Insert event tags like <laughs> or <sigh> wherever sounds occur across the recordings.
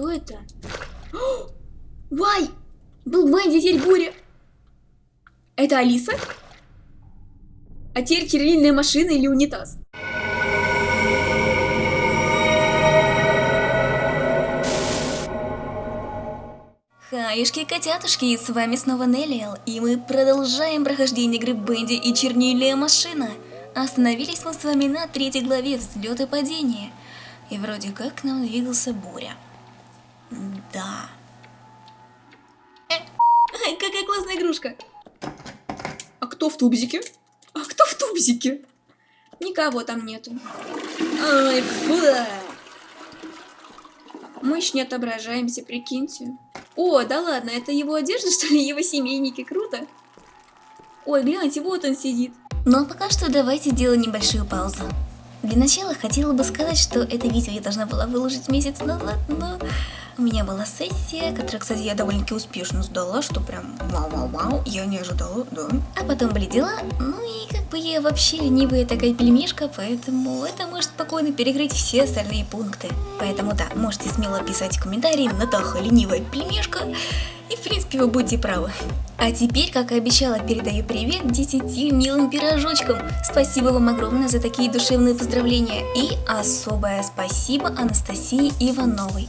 Кто это? Вай! Был Бенди, теперь Буря. Это Алиса? А теперь кириллиная машина или унитаз? Хаюшки, котятушки, с вами снова Неллиэл, и мы продолжаем прохождение игры Бенди и Чернильная машина. Остановились мы с вами на третьей главе взлет и падение. И вроде как нам двигался Буря. Да. Ай, какая классная игрушка. А кто в тубзике? А кто в тубзике? Никого там нету. Ай, бля. Мы ж не отображаемся, прикиньте. О, да ладно, это его одежда, <laughs> что ли? Его семейники, круто. Ой, гляньте, вот он сидит. Ну а пока что давайте сделаем небольшую паузу. Для начала хотела бы сказать, что это видео я должна была выложить месяц назад, но у меня была сессия, которая, кстати, я довольно-таки успешно сдала, что прям вау-вау-вау, я не ожидала, да. А потом были дела, ну и как бы я вообще ленивая такая пельмешка, поэтому это может спокойно перекрыть все остальные пункты. Поэтому да, можете смело писать комментарии «Натаха, ленивая пельмешка», и в принципе вы будете правы. А теперь, как и обещала, передаю привет 10 милым пирожочкам. Спасибо вам огромное за такие душевные поздравления. И особое спасибо Анастасии Ивановой.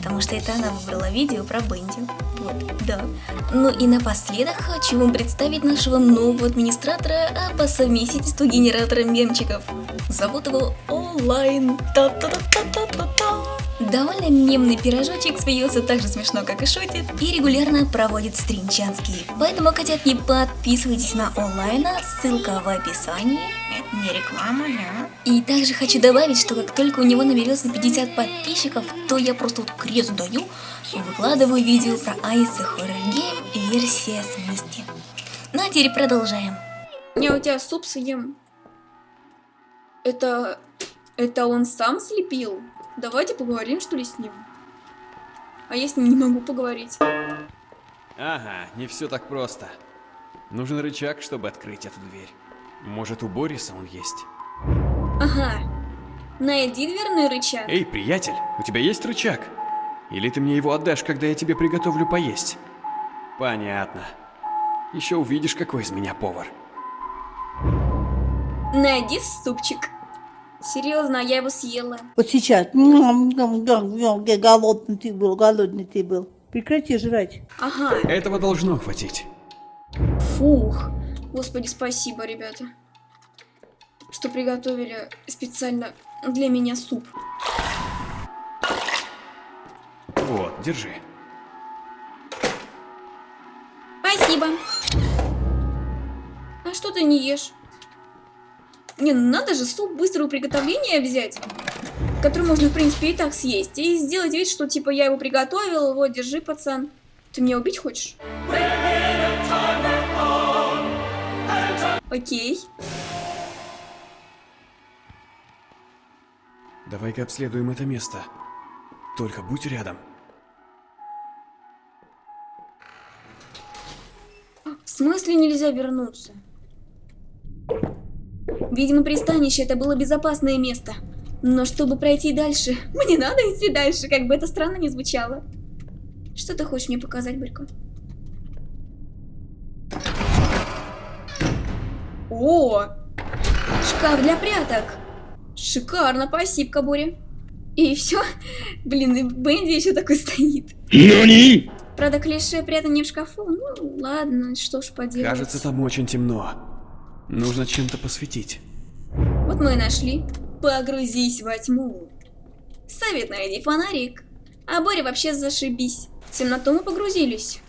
Потому что это она выбрала видео про Бенди. Вот, да. Ну и напоследок хочу вам представить нашего нового администратора, а по совместительству генератора мемчиков. Зовут его Онлайн. Та-та-та-та-та-та. Довольно мемный пирожочек смеется так же смешно, как и шутит, и регулярно проводит стримчанские. Поэтому, котятки, подписывайтесь на онлайна, ссылка в описании. Это не реклама, да? И также хочу добавить, что как только у него наберется 50 подписчиков, то я просто вот крест даю выкладываю видео про Ice Horror Game версия смерти. Ну а теперь продолжаем. Я у тебя суп съем. Это... Это он сам слепил? Давайте поговорим, что ли, с ним. А я с ним не могу поговорить. Ага, не все так просто. Нужен рычаг, чтобы открыть эту дверь. Может, у Бориса он есть? Ага. Найди дверной рычаг. Эй, приятель, у тебя есть рычаг? Или ты мне его отдашь, когда я тебе приготовлю поесть? Понятно. Еще увидишь, какой из меня повар. Найди супчик. Серьезно, я его съела. Вот сейчас. Голодный ты был, голодный ты был. Прекрати жрать. Ага. Этого должно хватить. Фух. Господи, спасибо, ребята. Что приготовили специально для меня суп. Вот, держи. Спасибо. А что ты не ешь? Не, ну надо же суп быстрого приготовления взять, который можно, в принципе, и так съесть. И сделать вид, что, типа, я его приготовил, вот, держи, пацан. Ты меня убить хочешь? Окей. Давай-ка обследуем это место. Только будь рядом. В смысле нельзя вернуться? Видимо, пристанище это было безопасное место. Но чтобы пройти дальше, <laughs> мне надо идти дальше, как бы это странно не звучало. Что ты хочешь мне показать, Борька? О! Шкаф для пряток! Шикарно, спасибо, Боря. И все? Блин, и Бенди еще такой стоит. Нани? Правда, клише прятание в шкафу? Ну, ладно, что ж поделать. Кажется, там очень темно. Нужно чем-то посветить. Вот мы и нашли. Погрузись во тьму. Совет найди фонарик. А Боря вообще зашибись. В темноту мы погрузились.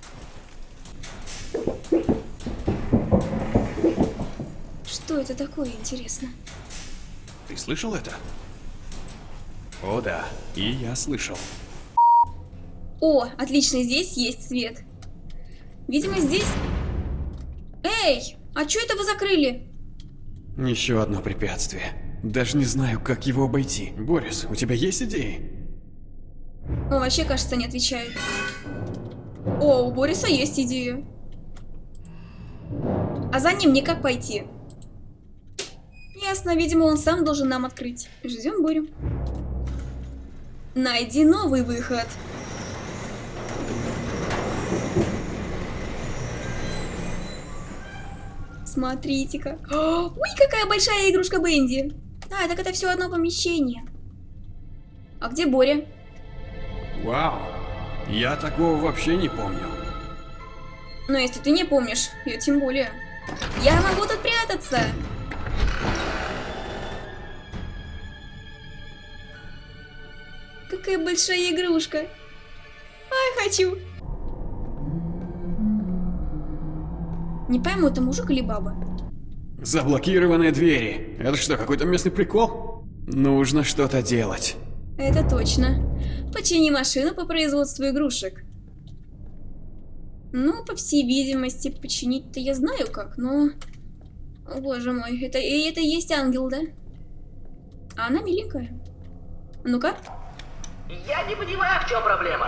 Что это такое, интересно? Ты слышал это? О да, и я слышал. О, отлично, здесь есть свет. Видимо, здесь... Эй, а что это вы закрыли? Еще одно препятствие. Даже не знаю, как его обойти. Борис, у тебя есть идеи? Он вообще, кажется, не отвечает. О, у Бориса есть идея. А за ним мне как пойти? Ясно, видимо, он сам должен нам открыть. Ждем Борю. Найди новый выход. Смотрите-ка. Ой, какая большая игрушка Бенди. А, так это все одно помещение. А где Боря? Вау, я такого вообще не помню. Ну, если ты не помнишь, я тем более. Я могу тут прятаться. Какая большая игрушка. Ай, хочу. Не пойму, это мужик или баба? Заблокированные двери. Это что, какой-то местный прикол? Нужно что-то делать. Это точно. Почини машину по производству игрушек. Ну, по всей видимости, починить-то я знаю как, но... О, боже мой, это, и это и есть ангел, да? А она миленькая. Ну-ка. Я не понимаю, в чем проблема.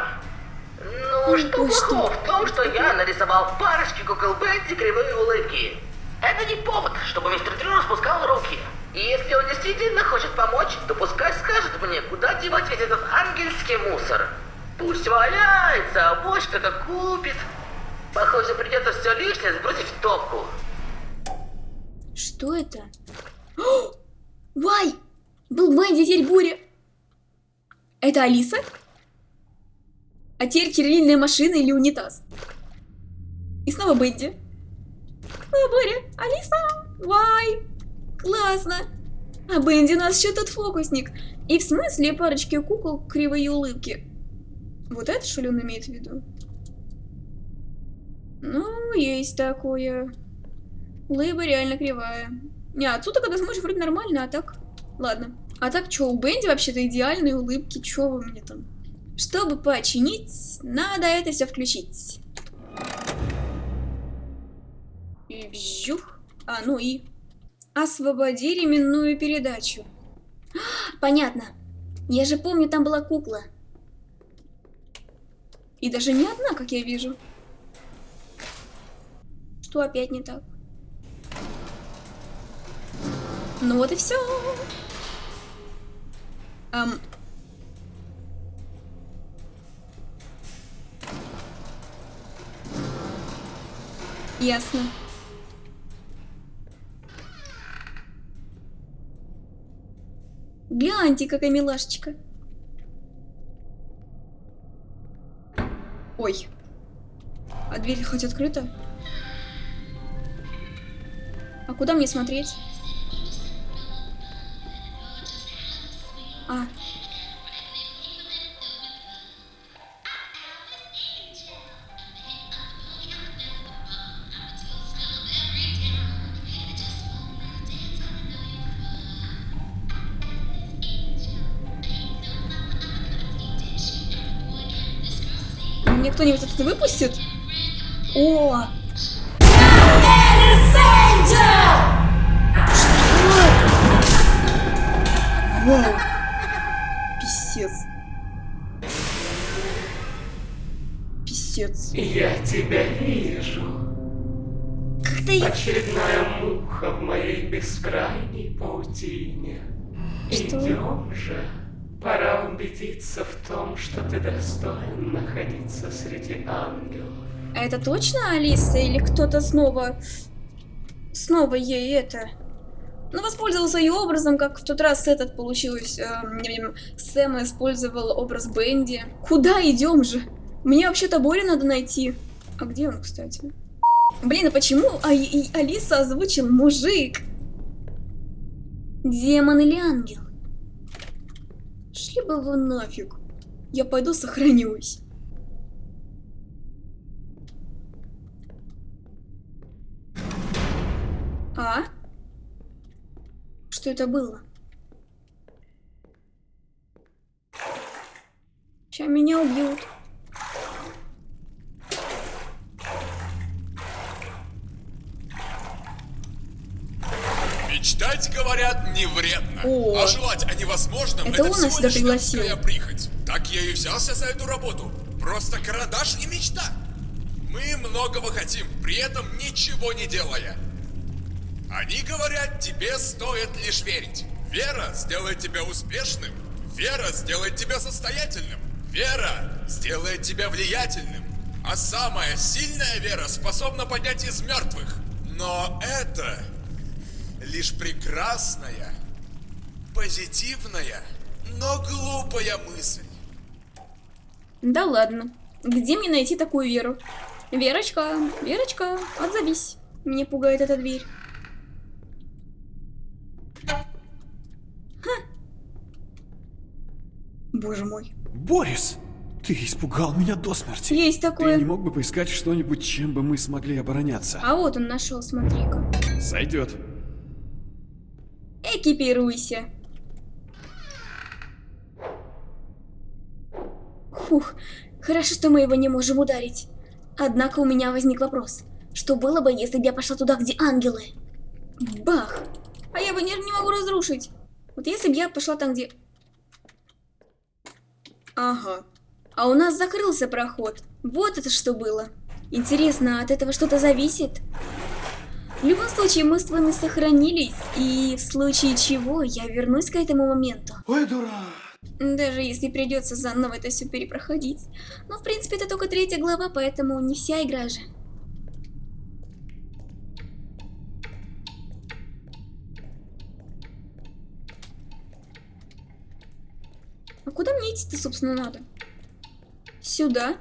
Ну, что ой, что? плохого в том, что я нарисовал парочки кукол Бенди кривые улыбки? Это не повод, чтобы мистер Дрю распускал руки. И если он действительно хочет помочь, то пускай скажет мне, куда девать весь этот ангельский мусор. Пусть валяется, а вот что-то купит. Похоже, придется все лишнее сбросить в топку. Что это? Вай! Был Бенди, теперь Буря. Это Алиса? А теперь чернильная машина или унитаз? И снова Бенди. О, Боря, Алиса, Вай, классно. А Бенди у нас еще тот фокусник. И в смысле парочки кукол кривые улыбки? Вот это что ли он имеет в виду? Ну, есть такое. Лыба реально кривая. Не, отсюда, когда смотришь, вроде нормально, а так... Ладно. А так, что, у Бенди вообще-то идеальные улыбки, что вы мне там? Чтобы починить, надо это все включить. И. А, ну и... Освободи ременную передачу. <gasps> Понятно. Я же помню, там была кукла. И даже не одна, как я вижу. Что опять не так? Ну вот и все. Ам. Ясно. Гляньте, какая милашечка. Ой. А дверь хоть открыта? А куда мне смотреть? А. кто-нибудь отсюда выпустит? О! Вау! Писец. Писец. Я тебя вижу. Как-то я... Очередная муха в моей бескрайней паутине. Что? Идем же. Пора убедиться в том, что ты достоин находиться среди ангелов. А это точно Алиса или кто-то снова... Снова ей это... Ну, воспользовался ее образом, как в тот раз этот получилось. эм, Сэм использовал образ Бенди. Куда идем же? Мне вообще-то Борю надо найти. А где он, кстати? Блин, а почему а и Алиса озвучил мужик? Демон или ангел? Шли бы вы нафиг. Я пойду сохранюсь. А? Что это было? Сейчас меня убьют. Мечтать, говорят, не вредно. О. а желать о невозможном Это это, он нас сюда пригласил. прихоть. Так я и взялся за эту работу. Просто карандаш и мечта. Мы многого хотим, при этом ничего не делая. Они говорят, тебе стоит лишь верить. Вера сделает тебя успешным. Вера сделает тебя состоятельным. Вера сделает тебя влиятельным. А самая сильная вера способна поднять из мертвых. Но это лишь прекрасная, позитивная, но глупая мысль. Да ладно. Где мне найти такую Веру? Верочка, Верочка, отзовись. Меня пугает эта дверь. Ха. Боже мой. Борис! Ты испугал меня до смерти. Есть Ты такое. не мог бы поискать что-нибудь, чем бы мы смогли обороняться? А вот он нашел, смотри-ка. Сойдет. Экипируйся. Фух, хорошо, что мы его не можем ударить. Однако у меня возник вопрос. Что было бы, если бы я пошла туда, где ангелы? Бах! А я бы не, не могу разрушить. Вот если бы я пошла там, где... Ага. А у нас закрылся проход. Вот это что было. Интересно, от этого что-то зависит? В любом случае, мы с вами сохранились, и в случае чего я вернусь к этому моменту. Ой, дурак. Даже если придется заново это все перепроходить. Но, в принципе, это только третья глава, поэтому не вся игра же. А куда мне идти-то, собственно, надо? Сюда?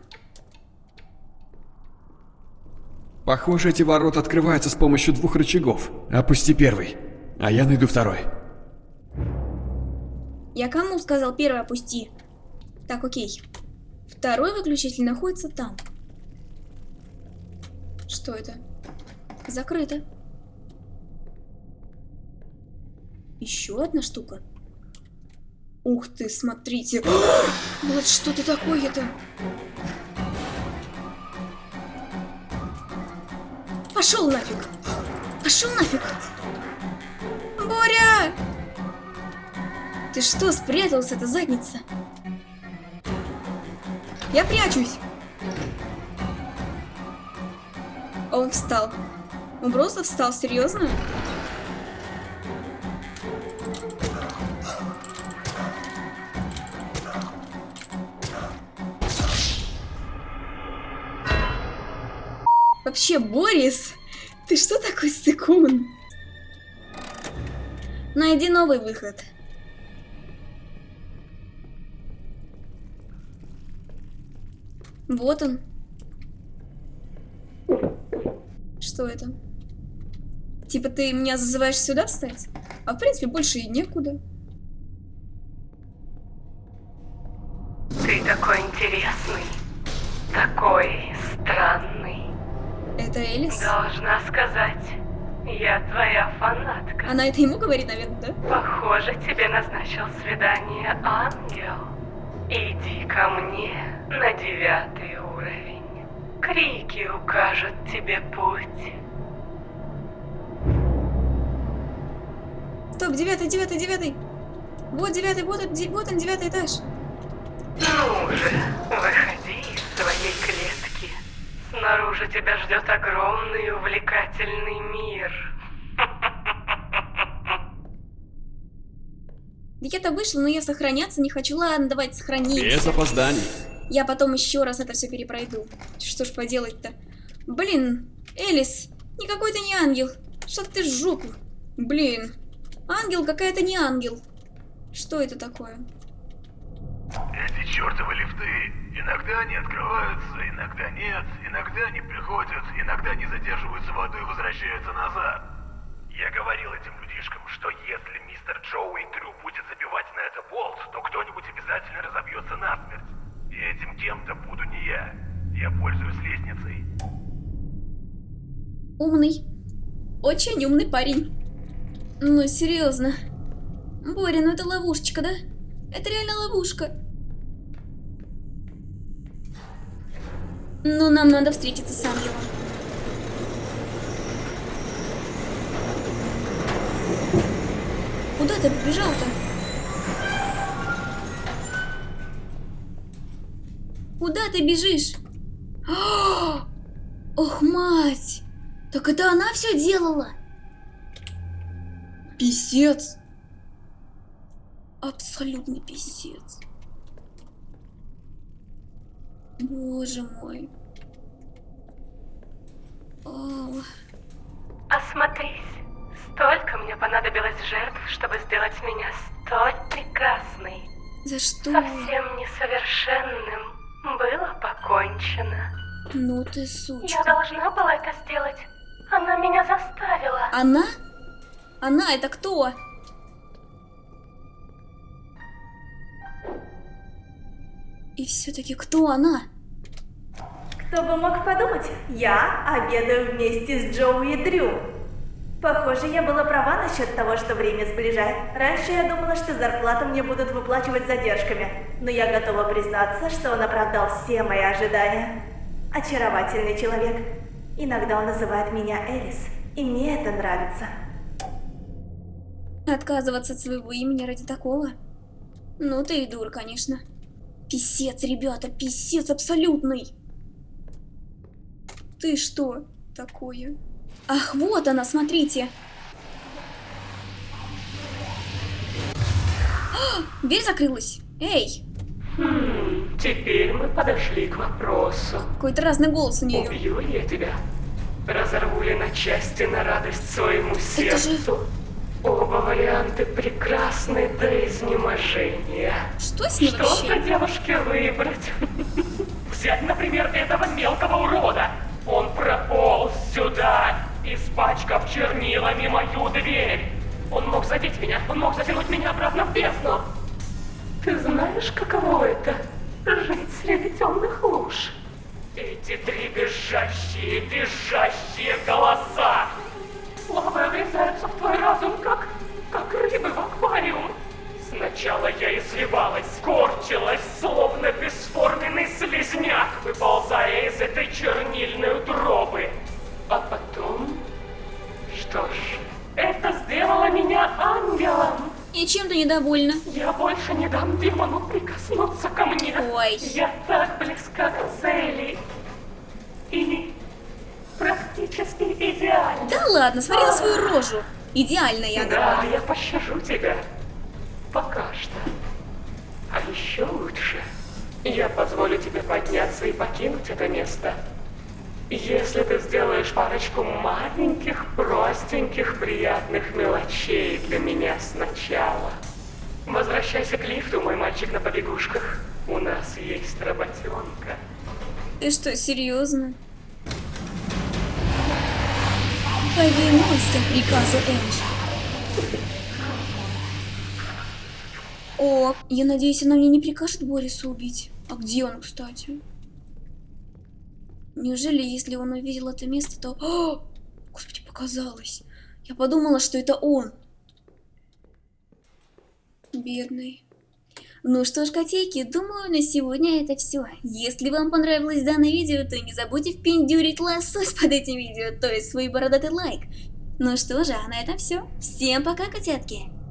Похоже, эти ворота открываются с помощью двух рычагов. Опусти первый, а я найду второй. Я кому сказал первый опусти? Так, окей. Второй выключатель находится там. Что это? Закрыто. Еще одна штука. Ух ты, смотрите. <gasps> Вот что-то такое-то. Пошел нафиг. Пошел нафиг. Боря! Ты что, спрятался-то, задница? Я прячусь. Он встал. Он просто встал, серьезно? Вообще, Борис, ты что такой стыкун? Найди новый выход. Вот он. Что это? Типа ты меня зазываешь сюда встать? А в принципе больше и некуда. Ты такой интересный, такой странный. Это Элис? Должна сказать, я твоя фанатка. Она это ему говорит, наверное, да? Похоже, тебе назначил свидание ангел. Иди ко мне на девятый уровень. Крики укажут тебе путь. Стоп, девятый, девятый, девятый. Вот девятый, вот он, вот он девятый этаж. Ну же, выходи из своей клетки. Снаружи тебя ждет огромный увлекательный мир. Я-то вышла, но я сохраняться не хочу. Ладно, давайте сохраниться. Без опозданий. Я потом еще раз это все перепройду. Что ж поделать-то? Блин, Элис, никакой ты не ангел. Что ты жопу? Блин, ангел какая-то не ангел. Что это такое? Эти чертовы лифты, иногда они открываются, иногда нет, иногда они приходят, иногда они задерживаются водой и возвращаются назад. Я говорил этим людишкам, что если мистер Джоуи Трю будет забивать на это болт, то кто-нибудь обязательно разобьется насмерть. И этим кем-то буду не я. Я пользуюсь лестницей. Умный. Очень умный парень. Ну, серьезно. Боря, ну это ловушечка, да? Это реально ловушка. Ну, нам надо встретиться с ангелом. Куда ты побежал-то? Куда ты бежишь? <gasps> Ох, мать! Так это она все делала? Писец. Абсолютный писец. Боже мой. О, Осмотрись. Столько мне понадобилось жертв, чтобы сделать меня столь прекрасной. За что? Совсем несовершенным было покончено. Ну ты Я сучка. должна была это сделать. Она меня заставила. Она? Она это кто? И все-таки кто она? Кто бы мог подумать, я обедаю вместе с Джоуи и Дрю. Похоже, я была права насчет того, что время сближает. Раньше я думала, что зарплату мне будут выплачивать задержками, но я готова признаться, что он оправдал все мои ожидания. Очаровательный человек. Иногда он называет меня Элис, и мне это нравится. Отказываться от своего имени ради такого? Ну ты и дур, конечно. Писец, ребята, писец абсолютный. Ты что такое? Ах, вот она, смотрите. А, дверь закрылась. Эй, Хм, теперь мы подошли к вопросу. какой-то разный голос у нее. Убью я тебя? Разорву ли на части на радость своему Это же- сердцу? Оба варианты прекрасны до изнеможения. Что с ней Что вообще? девушке выбрать? Взять, например, этого мелкого урода. Он прополз сюда, испачкав чернилами мою дверь. Он мог задеть меня, он мог затянуть меня обратно в бездну. Ты знаешь, каково это? Жить среди темных луж. Эти три визжащие, визжащие голоса. Слабые врезаются в твой разум, как, как рыбы в аквариум. Сначала я извивалась, корчилась, словно бесформенный слизняк, выползая из этой чернильной утробы. А потом... Что ж, это сделало меня ангелом. И чем ты недовольна? Я больше не дам демону прикоснуться ко мне. Ой. Я так близка к цели. И практически идеально. Да ладно, смотри на свою рожу. Идеальная она. Да, я пощажу тебя. Пока что. А еще лучше, я позволю тебе подняться и покинуть это место. Если ты сделаешь парочку маленьких, простеньких, приятных мелочей для меня сначала. Возвращайся к лифту, мой мальчик на побегушках. У нас есть работенка. Ты что, серьезно? Повинуйся приказу Энджи. О, я надеюсь, она мне не прикажет Бориса убить. А где он, кстати? Неужели, если он увидел это место, то... О! Господи, показалось. Я подумала, что это он. Бедный. Ну что ж, котейки, думаю, на сегодня это все. Если вам понравилось данное видео, то не забудьте впендюрить лосось <laughs> под этим видео, то есть свой бородатый лайк. Ну что же, а на этом все. Всем пока, котятки!